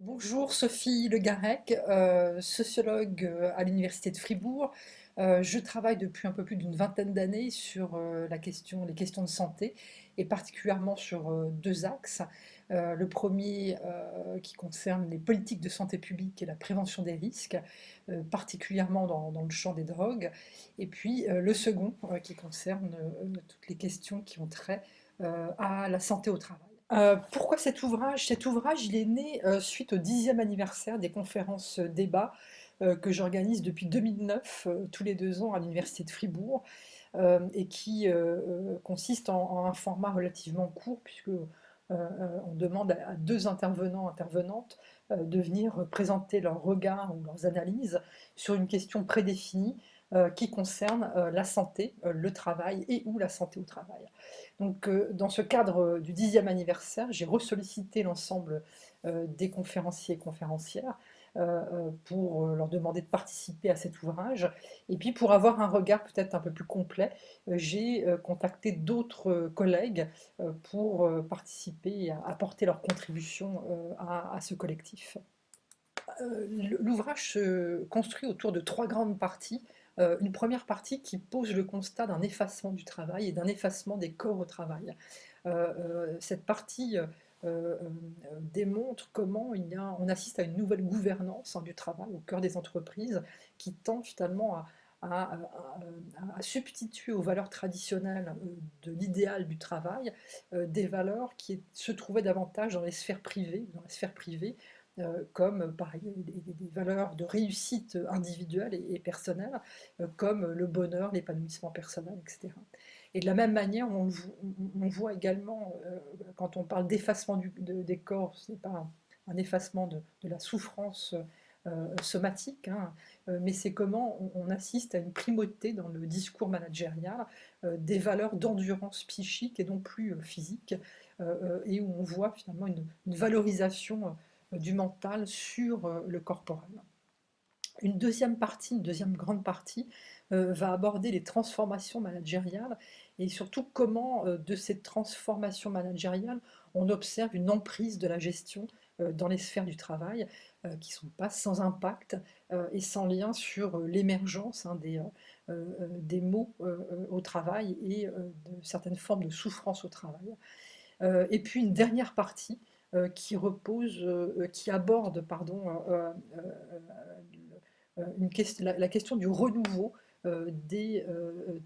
Bonjour, Sophie Le Garec, euh, sociologue euh, à l'Université de Fribourg. Euh, je travaille depuis un peu plus d'une vingtaine d'années sur la question, les questions de santé et particulièrement sur deux axes. Le premier qui concerne les politiques de santé publique et la prévention des risques, particulièrement dans, le champ des drogues. Et puis le second qui concerne toutes les questions qui ont trait à la santé au travail. Euh, pourquoi cet ouvrage? Cet ouvrage, il est né euh, suite au dixième anniversaire des conférences euh, débats que j'organise depuis 2009, euh, tous les deux ans à l'Université de Fribourg, et qui consiste en, un format relativement court, puisque on demande à, deux intervenants, intervenantes, de venir présenter leur regard ou leurs analyses sur une question prédéfinie qui concerne euh, la santé, euh, le travail et ou la santé au travail. Donc, euh, dans ce cadre euh, du dixième anniversaire, j'ai ressollicité l'ensemble euh, des conférenciers et conférencières euh, euh, pour euh, leur demander de participer à cet ouvrage. Et puis, pour avoir un regard peut-être un peu plus complet, euh, j'ai euh, contacté d'autres euh, collègues euh, pour euh, participer et apporter leur contribution euh, à, ce collectif. Euh, L'ouvrage se construit autour de trois grandes parties. Euh, une première partie qui pose le constat d'un effacement du travail et d'un effacement des corps au travail. Euh, euh, cette partie démontre comment il y a, on assiste à une nouvelle gouvernance hein, du travail au cœur des entreprises qui tend finalement à, substituer aux valeurs traditionnelles de l'idéal du travail des valeurs qui se trouvaient davantage dans les sphères privées, comme par, des, valeurs de réussite individuelle et, personnelle, euh, comme le bonheur, l'épanouissement personnel, etc. Et de la même manière, on, voit également, euh, quand on parle d'effacement de, des corps, ce n'est pas un, effacement de, la souffrance euh, somatique, hein, euh, mais c'est comment on, assiste à une primauté dans le discours managérial euh, des valeurs d'endurance psychique et non plus euh, physique, et où on voit finalement une valorisation du mental sur euh, le corporel. Une deuxième partie, une deuxième grande partie, euh, va aborder les transformations managériales et surtout comment euh, de ces transformations managériales on observe une emprise de la gestion dans les sphères du travail qui ne sont pas sans impact et sans lien sur l'émergence hein, des, des maux au travail et de certaines formes de souffrance au travail. et puis une dernière partie qui repose, euh, qui aborde pardon, euh, la, question du renouveau des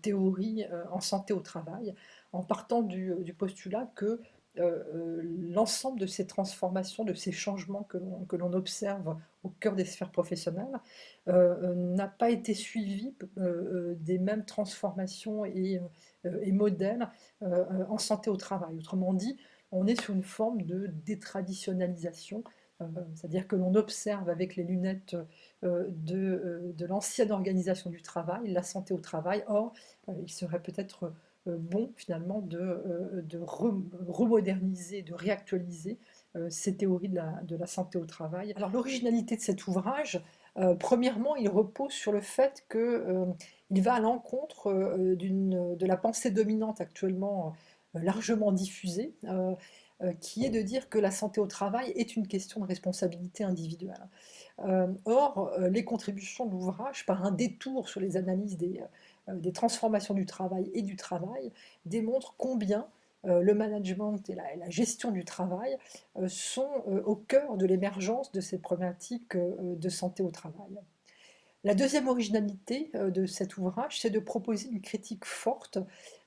théories en santé au travail, en partant du, postulat que l'ensemble de ces transformations, de ces changements que l'on observe au cœur des sphères professionnelles, euh, n'a pas été suivi euh, des mêmes transformations et modèles en santé au travail. Autrement dit, on est sur une forme de détraditionnalisation, euh, c'est-à-dire que l'on observe avec les lunettes euh, de, euh, de l'ancienne organisation du travail, la santé au travail. Or, il serait peut-être bon finalement de, de remoderniser, de réactualiser ces théories de la, de la, santé au travail. Alors l'originalité de cet ouvrage, euh, premièrement, il repose sur le fait qu'il euh, va à l'encontre euh, de la pensée dominante actuellement largement diffusée, euh, euh, qui est de dire que la santé au travail est une question de responsabilité individuelle. Euh, or, les contributions de l'ouvrage, par un détour sur les analyses des, des, transformations du travail et du travail, démontrent combien le management et la, et la, gestion du travail sont au cœur de l'émergence de ces problématiques de santé au travail. La deuxième originalité euh, de cet ouvrage, c'est de proposer une critique forte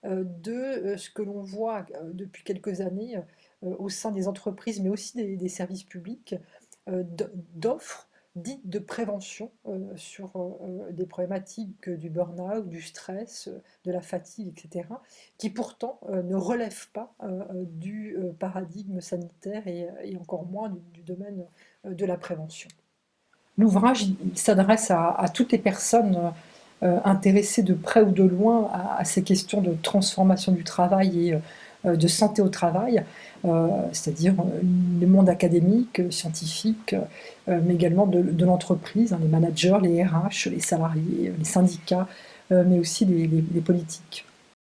euh, de euh, ce que l'on voit depuis quelques années au sein des entreprises, mais aussi des, services publics, d'offres dites de prévention sur des problématiques du burn-out, du stress, de la fatigue, etc., qui pourtant ne relèvent pas du paradigme sanitaire et, encore moins du domaine de la prévention. L'ouvrage s'adresse à, toutes les personnes euh, intéressées de près ou de loin à, ces questions de transformation du travail et euh, de santé au travail, euh, c'est-à-dire le monde académique, scientifique, mais également de, l'entreprise, hein, les managers, les RH, les salariés, les syndicats, mais aussi les politiques.